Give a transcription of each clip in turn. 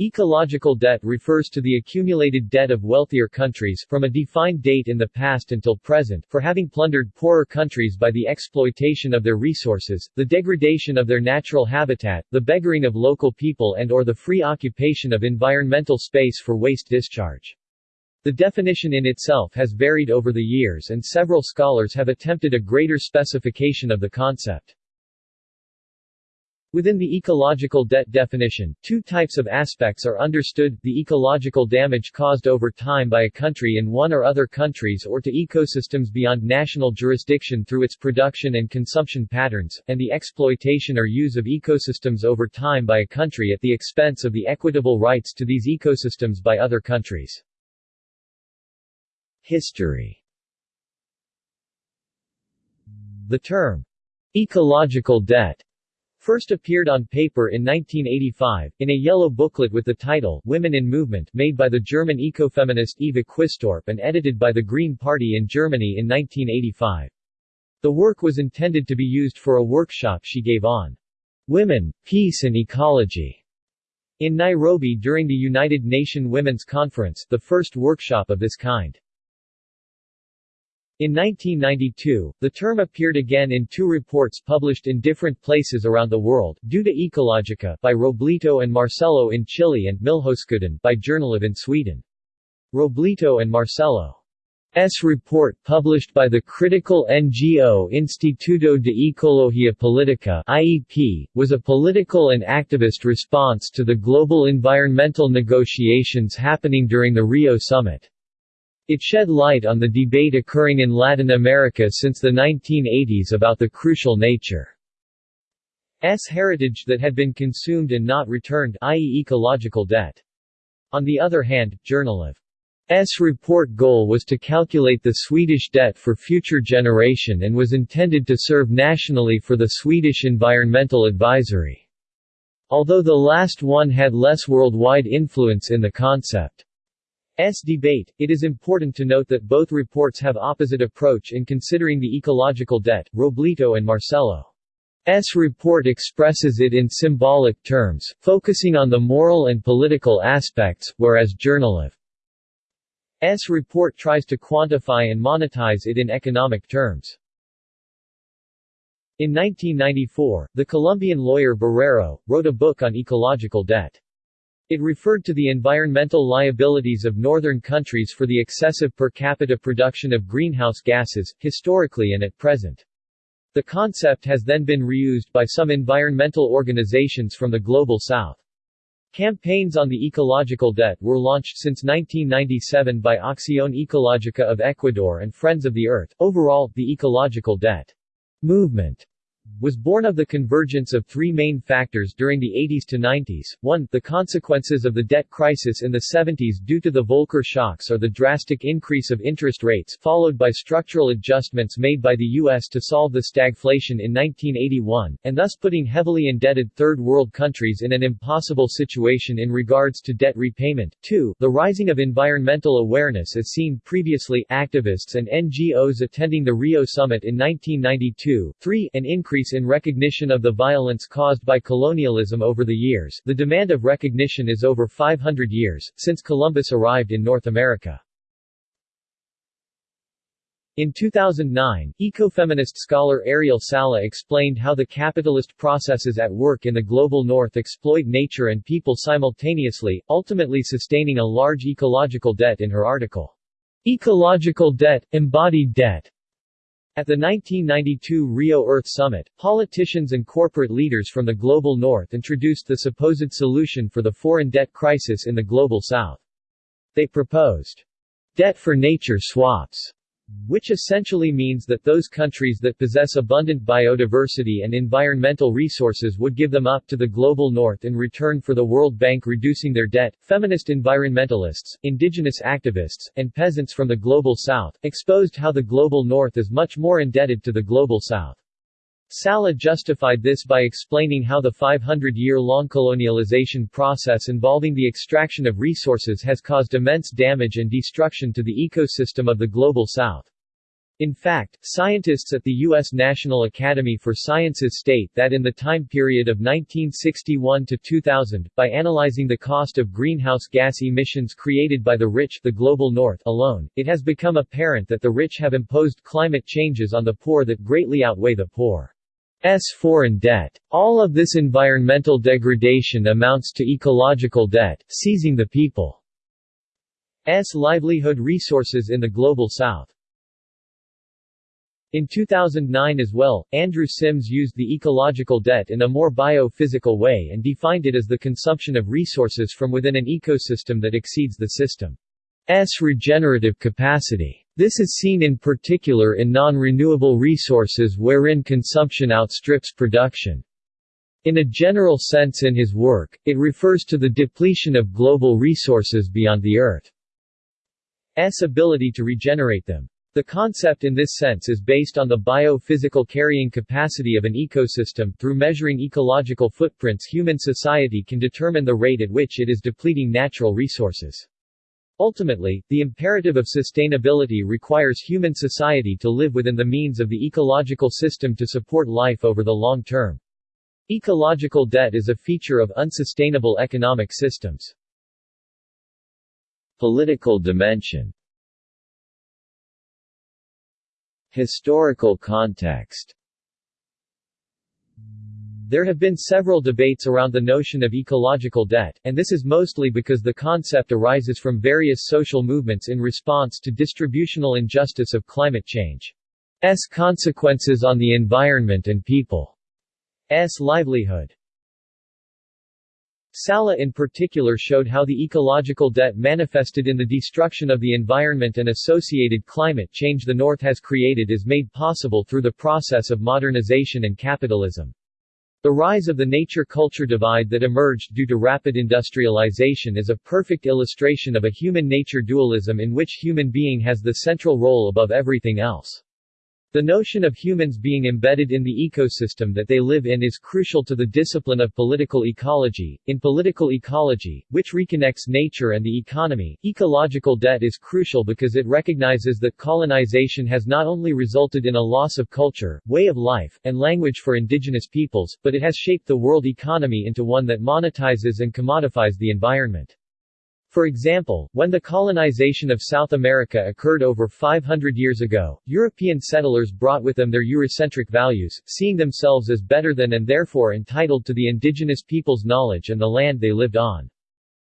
Ecological debt refers to the accumulated debt of wealthier countries from a defined date in the past until present for having plundered poorer countries by the exploitation of their resources, the degradation of their natural habitat, the beggaring of local people and or the free occupation of environmental space for waste discharge. The definition in itself has varied over the years and several scholars have attempted a greater specification of the concept. Within the ecological debt definition, two types of aspects are understood, the ecological damage caused over time by a country in one or other countries or to ecosystems beyond national jurisdiction through its production and consumption patterns, and the exploitation or use of ecosystems over time by a country at the expense of the equitable rights to these ecosystems by other countries. History The term, ecological debt first appeared on paper in 1985, in a yellow booklet with the title Women in Movement made by the German ecofeminist Eva Quistorp and edited by the Green Party in Germany in 1985. The work was intended to be used for a workshop she gave on Women, Peace and Ecology in Nairobi during the United Nations Women's Conference, the first workshop of this kind. In 1992, the term appeared again in two reports published in different places around the world, to Ecologica by Robleto and Marcelo in Chile and Miljöskulden by Jernelöv in Sweden. Robleto and Marcelo S. report published by the critical NGO Instituto de Ecología Política IEP, was a political and activist response to the global environmental negotiations happening during the Rio summit. It shed light on the debate occurring in Latin America since the 1980s about the crucial nature S heritage that had been consumed and not returned i.e. ecological debt. On the other hand, Jernelöv's report goal was to calculate the Swedish debt for future generation and was intended to serve nationally for the Swedish Environmental Advisory. Although the last one had less worldwide influence in the concept. S debate, it is important to note that both reports have opposite approach in considering the ecological debt. Robleto and Marcelo S report expresses it in symbolic terms, focusing on the moral and political aspects, whereas Jernelöv's report tries to quantify and monetize it in economic terms. In 1994, the Colombian lawyer Borrero, wrote a book on ecological debt. It referred to the environmental liabilities of northern countries for the excessive per capita production of greenhouse gases, historically and at present. The concept has then been reused by some environmental organizations from the Global South. Campaigns on the ecological debt were launched since 1997 by Acción Ecológica of Ecuador and Friends of the Earth. Overall, the ecological debt movement was born of the convergence of three main factors during the 80s to 90s. 1. The consequences of the debt crisis in the 70s due to the Volcker shocks or the drastic increase of interest rates, followed by structural adjustments made by the U.S. to solve the stagflation in 1981, and thus putting heavily indebted third world countries in an impossible situation in regards to debt repayment. 2. The rising of environmental awareness as seen previously, activists and NGOs attending the Rio summit in 1992. 3. An increase increase in recognition of the violence caused by colonialism over the years the demand of recognition is over 500 years, since Columbus arrived in North America. In 2009, ecofeminist scholar Ariel Salleh explained how the capitalist processes at work in the global north exploit nature and people simultaneously, ultimately sustaining a large ecological debt in her article, Ecological Debt, Embodied Debt, at the 1992 Rio Earth Summit, politicians and corporate leaders from the Global North introduced the supposed solution for the foreign debt crisis in the Global South. They proposed debt for nature swaps which essentially means that those countries that possess abundant biodiversity and environmental resources would give them up to the global north in return for the World Bank reducing their debt. Feminist environmentalists, indigenous activists, and peasants from the global south exposed how the global north is much more indebted to the global south. Salleh justified this by explaining how the 500-year-long colonialization process involving the extraction of resources has caused immense damage and destruction to the ecosystem of the Global South. In fact, scientists at the U.S. National Academy for Sciences state that in the time period of 1961 to 2000, by analyzing the cost of greenhouse gas emissions created by the rich the global north alone, it has become apparent that the rich have imposed climate changes on the poor that greatly outweigh the poor's foreign debt. All of this environmental degradation amounts to ecological debt, seizing the people's livelihood resources in the global south. In 2009 as well, Andrew Sims used the ecological debt in a more biophysical way and defined it as the consumption of resources from within an ecosystem that exceeds the system's regenerative capacity. This is seen in particular in non-renewable resources wherein consumption outstrips production. In a general sense in his work, it refers to the depletion of global resources beyond the Earth's ability to regenerate them. The concept in this sense is based on the biophysical carrying capacity of an ecosystem. Through measuring ecological footprints, human society can determine the rate at which it is depleting natural resources. Ultimately, the imperative of sustainability requires human society to live within the means of the ecological system to support life over the long term. Ecological debt is a feature of unsustainable economic systems. Political dimension Historical context There have been several debates around the notion of ecological debt, and this is mostly because the concept arises from various social movements in response to distributional injustice of climate change. S consequences on the environment and people's livelihood. Salleh in particular showed how the ecological debt manifested in the destruction of the environment and associated climate change the North has created is made possible through the process of modernization and capitalism. The rise of the nature-culture divide that emerged due to rapid industrialization is a perfect illustration of a human-nature dualism in which human being has the central role above everything else. The notion of humans being embedded in the ecosystem that they live in is crucial to the discipline of political ecology. In political ecology, which reconnects nature and the economy, ecological debt is crucial because it recognizes that colonization has not only resulted in a loss of culture, way of life, and language for indigenous peoples, but it has shaped the world economy into one that monetizes and commodifies the environment. For example, when the colonization of South America occurred over 500 years ago, European settlers brought with them their Eurocentric values, seeing themselves as better than and therefore entitled to the indigenous people's knowledge and the land they lived on.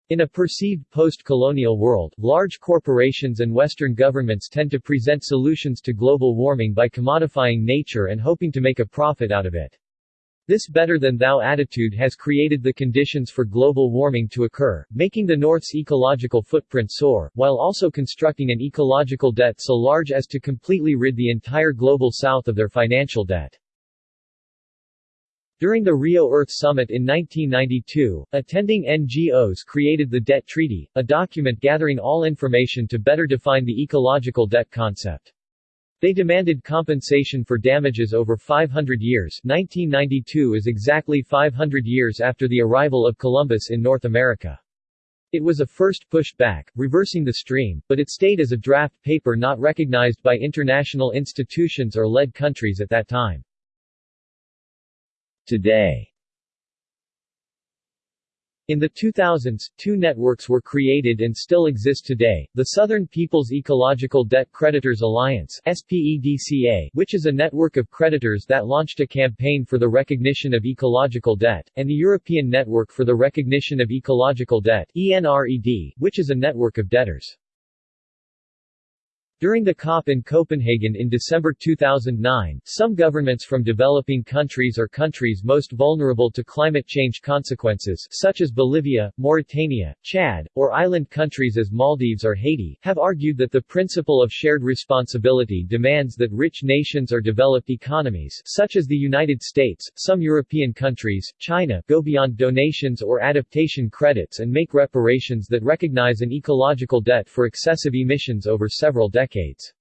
In a perceived post-colonial world, large corporations and Western governments tend to present solutions to global warming by commodifying nature and hoping to make a profit out of it. This better-than-thou attitude has created the conditions for global warming to occur, making the North's ecological footprint soar, while also constructing an ecological debt so large as to completely rid the entire global South of their financial debt. During the Rio Earth Summit in 1992, attending NGOs created the Debt Treaty, a document gathering all information to better define the ecological debt concept. They demanded compensation for damages over 500 years 1992 is exactly 500 years after the arrival of Columbus in North America. It was a first push back, reversing the stream, but it stayed as a draft paper not recognized by international institutions or led countries at that time. Today in the 2000s, two networks were created and still exist today, the Southern People's Ecological Debt Creditors Alliance SPEDCA, which is a network of creditors that launched a campaign for the recognition of ecological debt, and the European Network for the Recognition of Ecological Debt ENRED, which is a network of debtors. During the COP in Copenhagen in December 2009, some governments from developing countries or countries most vulnerable to climate change consequences such as Bolivia, Mauritania, Chad, or island countries as Maldives or Haiti, have argued that the principle of shared responsibility demands that rich nations or developed economies such as the United States, some European countries, China go beyond donations or adaptation credits and make reparations that recognize an ecological debt for excessive emissions over several decades decades.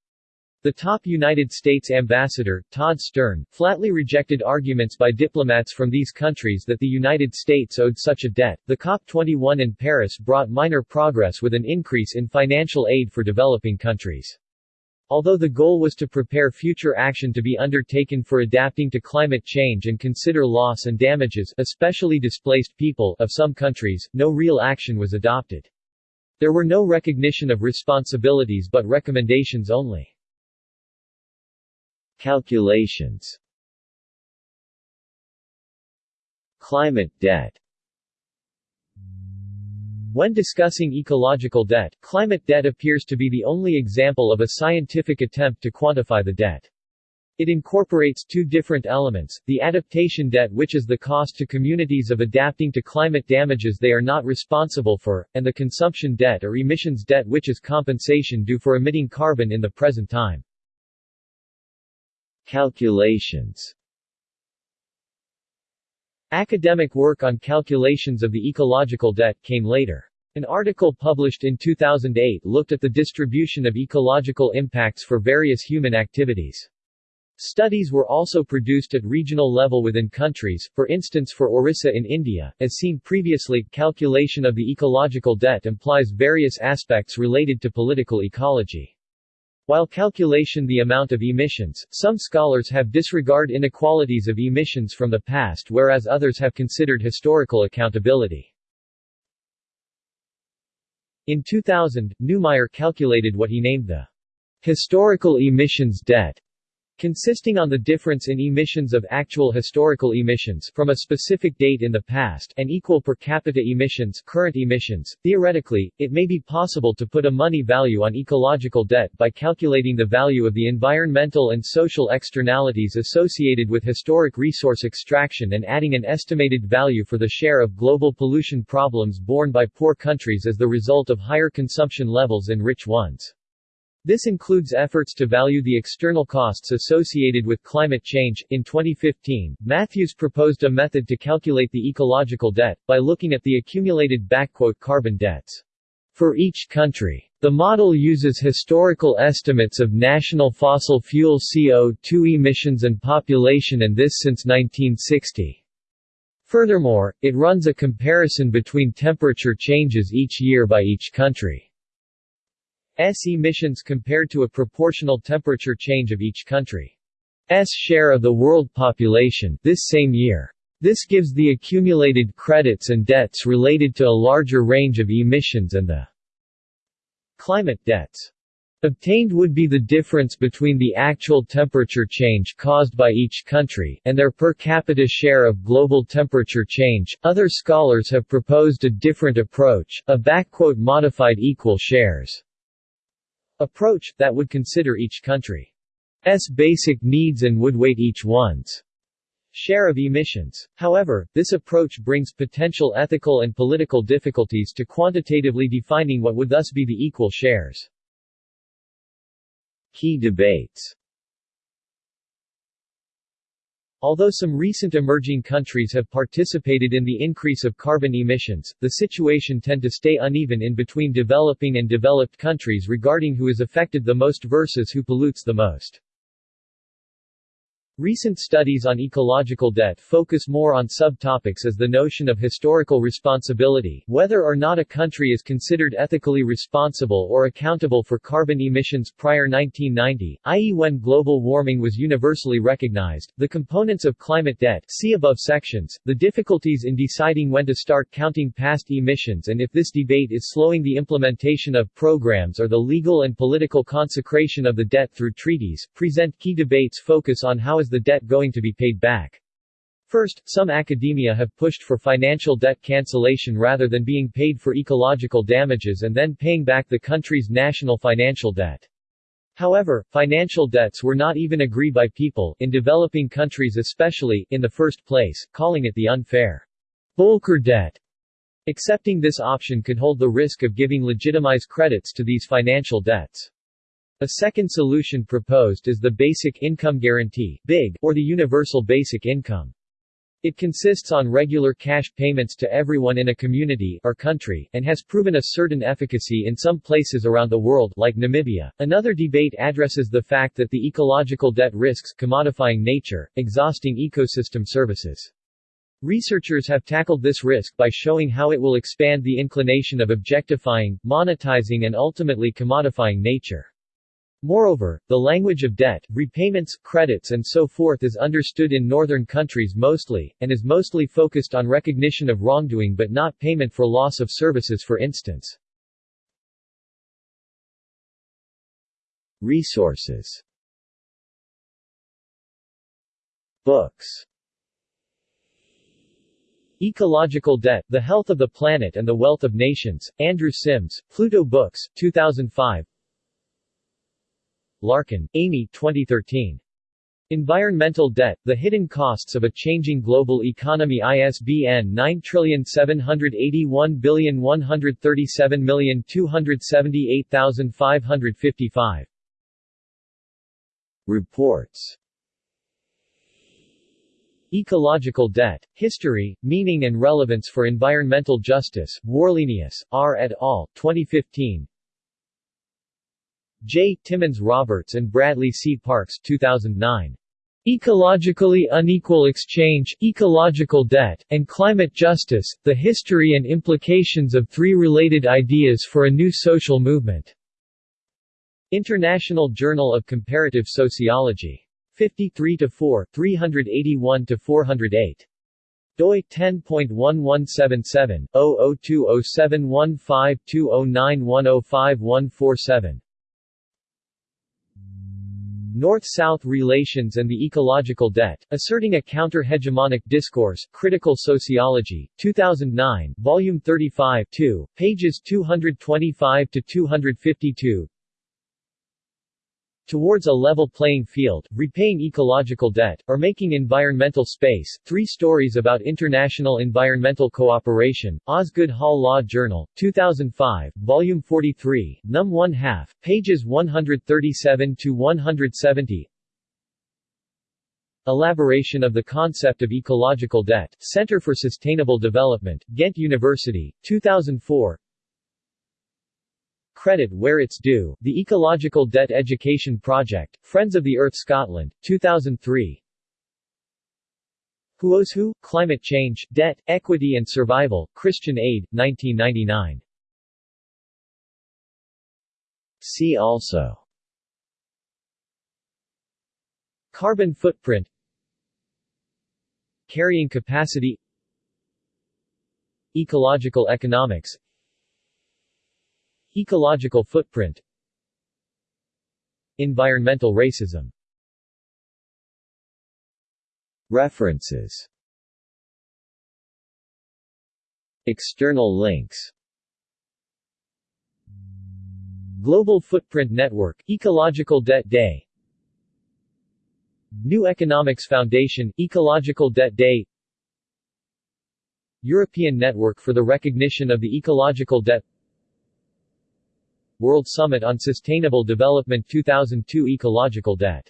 The top United States ambassador, Todd Stern, flatly rejected arguments by diplomats from these countries that the United States owed such a debt. The COP21 in Paris brought minor progress with an increase in financial aid for developing countries. Although the goal was to prepare future action to be undertaken for adapting to climate change and consider loss and damages especially displaced people of some countries, no real action was adopted. There were no recognition of responsibilities but recommendations only. Calculations Climate debt when discussing ecological debt, climate debt appears to be the only example of a scientific attempt to quantify the debt. It incorporates two different elements, the adaptation debt which is the cost to communities of adapting to climate damages they are not responsible for, and the consumption debt or emissions debt which is compensation due for emitting carbon in the present time. Calculations Academic work on calculations of the ecological debt came later. An article published in 2008 looked at the distribution of ecological impacts for various human activities. Studies were also produced at regional level within countries, for instance for Orissa in India. As seen previously, calculation of the ecological debt implies various aspects related to political ecology. While calculation the amount of emissions, some scholars have disregard inequalities of emissions from the past whereas others have considered historical accountability. In 2000, Neumayer calculated what he named the historical emissions debt consisting on the difference in emissions of actual historical emissions from a specific date in the past and equal per capita emissions current emissions. Theoretically, it may be possible to put a money value on ecological debt by calculating the value of the environmental and social externalities associated with historic resource extraction and adding an estimated value for the share of global pollution problems borne by poor countries as the result of higher consumption levels in rich ones. This includes efforts to value the external costs associated with climate change. In 2015, Matthews proposed a method to calculate the ecological debt, by looking at the accumulated carbon debts for each country. The model uses historical estimates of national fossil fuel CO2 emissions and population and this since 1960. Furthermore, it runs a comparison between temperature changes each year by each country. S emissions compared to a proportional temperature change of each country's share of the world population this same year. This gives the accumulated credits and debts related to a larger range of emissions and the climate debts. Obtained would be the difference between the actual temperature change caused by each country and their per capita share of global temperature change. Other scholars have proposed a different approach, a modified equal shares approach, that would consider each country's basic needs and would weight each one's share of emissions. However, this approach brings potential ethical and political difficulties to quantitatively defining what would thus be the equal shares. Key debates Although some recent emerging countries have participated in the increase of carbon emissions, the situation tend to stay uneven in between developing and developed countries regarding who is affected the most versus who pollutes the most. Recent studies on ecological debt focus more on subtopics as the notion of historical responsibility, whether or not a country is considered ethically responsible or accountable for carbon emissions prior 1990, i.e. when global warming was universally recognized, the components of climate debt see above sections, the difficulties in deciding when to start counting past emissions and if this debate is slowing the implementation of programs or the legal and political consecration of the debt through treaties, present key debates focus on how is the debt going to be paid back? First, some academia have pushed for financial debt cancellation rather than being paid for ecological damages and then paying back the country's national financial debt. However, financial debts were not even agreed by people, in developing countries especially, in the first place, calling it the unfair Volcker debt. Accepting this option could hold the risk of giving legitimized credits to these financial debts. A second solution proposed is the Basic Income Guarantee or the Universal Basic Income. It consists on regular cash payments to everyone in a community or country, and has proven a certain efficacy in some places around the world, like Namibia. Another debate addresses the fact that the ecological debt risks commodifying nature, exhausting ecosystem services. Researchers have tackled this risk by showing how it will expand the inclination of objectifying, monetizing and ultimately commodifying nature. Moreover, the language of debt, repayments, credits and so forth is understood in northern countries mostly, and is mostly focused on recognition of wrongdoing but not payment for loss of services for instance. Resources. Books. Ecological Debt, The Health of the Planet and the Wealth of Nations, Andrew Sims, Pluto Books, 2005 Larkin, Amy 2013. Environmental Debt, The Hidden Costs of a Changing Global Economy ISBN 9781137278555. Reports Ecological Debt, History, Meaning and Relevance for Environmental Justice, Warlenius, R. et al., 2015 J. Timmons Roberts and Bradley C. Parks 2009. Ecologically Unequal Exchange, Ecological Debt, and Climate Justice, The History and Implications of Three Related Ideas for a New Social Movement. International Journal of Comparative Sociology. 53-4, 381-408 doi 10.1177 0020715209105147 North-South Relations and the Ecological Debt, Asserting a Counter-Hegemonic Discourse, Critical Sociology, 2009, Volume 35 2, pages 225-252 Towards a level playing field, repaying ecological debt, or making environmental space, three stories about international environmental cooperation, Osgoode Hall Law Journal, 2005, Volume 43, Num 1 half, pages 137 to 170. Elaboration of the concept of ecological debt, Center for Sustainable Development, Ghent University, 2004 Credit where it's due, the Ecological Debt Education Project, Friends of the Earth Scotland, 2003 Who's Who? Climate Change, Debt, Equity and Survival, Christian Aid, 1999 See also. Carbon footprint. Carrying capacity. Ecological economics Ecological footprint Environmental racism. References. External links. Global Footprint Network, Ecological Debt Day New Economics Foundation, Ecological Debt Day European Network for the Recognition of the Ecological Debt World Summit on Sustainable Development 2002 Ecological Debt